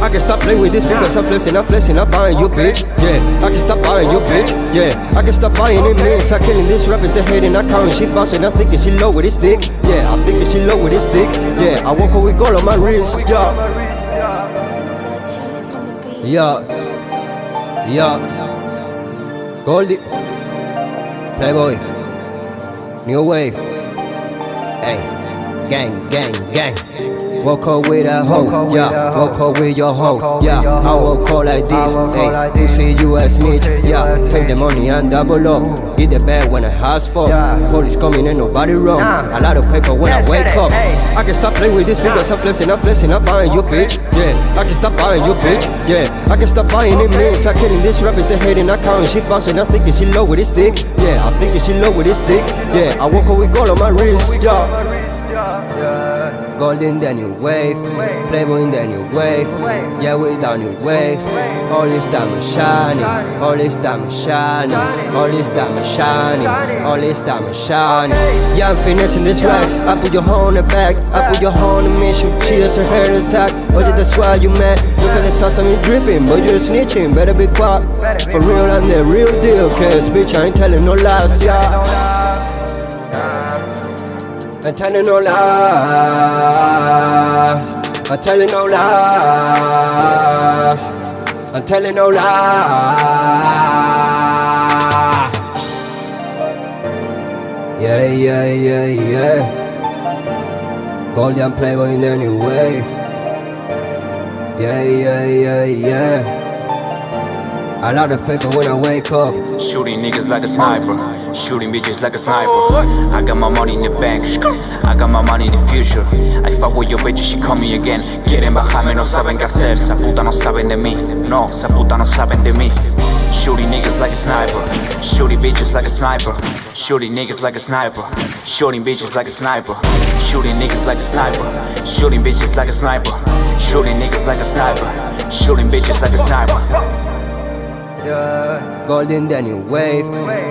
I can stop playing with these fingers, I'm flexing, I'm flexing, I'm buying you, bitch. Yeah, I can stop buying you, bitch. Yeah, I can stop buying it, man. Start killing this rapping, they hating, I counting, she bouncing, I'm thinking she low with this dick. Yeah, I'm thinking she low with this dick. Yeah, I walk with gold on my wrist, yeah. Yeah, yeah. Goldie, Playboy, New Wave. Hey, gang, gang, gang. Walk up with a hoe, yeah. Walk up with your hoe, yeah. I will up like this, hey. You see you a snitch, yeah. Take the money and double up. Get the bag when the house fall. Police coming and nobody wrong. A lot of paper when I wake up. I can stop playing with these fingers. I'm flexing, I'm flexing, I'm buying you, bitch. Yeah, I can stop buying you, bitch. Yeah, I can stop buying it, man. Start killing this rapping, they hating, I counting, she bouncing. I'm thinking she low with this dick. Yeah, I'm thinking she low with this dick. Yeah, I walk up with gold on my wrist, yeah. Golden the new wave, Playboy in the new wave, yeah we down new wave. All this diamond shining, all this diamond shining, all this diamond shining, all this diamond shining. Yeah I'm finessing this racks, I put your hoe in the back, I put your hoe in the mission. She her heart attack, oh yeah that's why you mad. Look at the sauce, I'm dripping, but you're snitching, better be quiet. For real I'm the real deal, cause bitch I ain't telling no lies, yeah. I'm telling no lies. I'm telling no lies. I'm telling no lies. Yeah, yeah, yeah, yeah. Golden Playboy in any way. Yeah, yeah, yeah, yeah. A lot of paper when I wake up. Shooting niggas like a sniper. Shooting bitches like a sniper. I got my money in the bank. I got my money in the future. I fuck with your bitch, she call me again. Quieren bajarme, no saben qué hacer. Esa puta no saben de mí. No, esa puta no saben de mí. Shooting niggas like a sniper. Shooting bitches like a sniper. Shooting niggas like a sniper. Shooting bitches like a sniper. Shooting niggas like a sniper. Shooting bitches like a sniper. Shooting niggas like a sniper. Shooting bitches like a sniper. Gold in the new wave,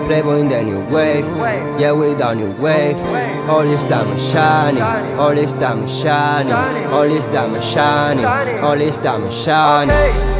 Playboy in the new wave, yeah we down new wave. All this diamond shining, all this diamond shining, all this diamond shining, all this diamond shining.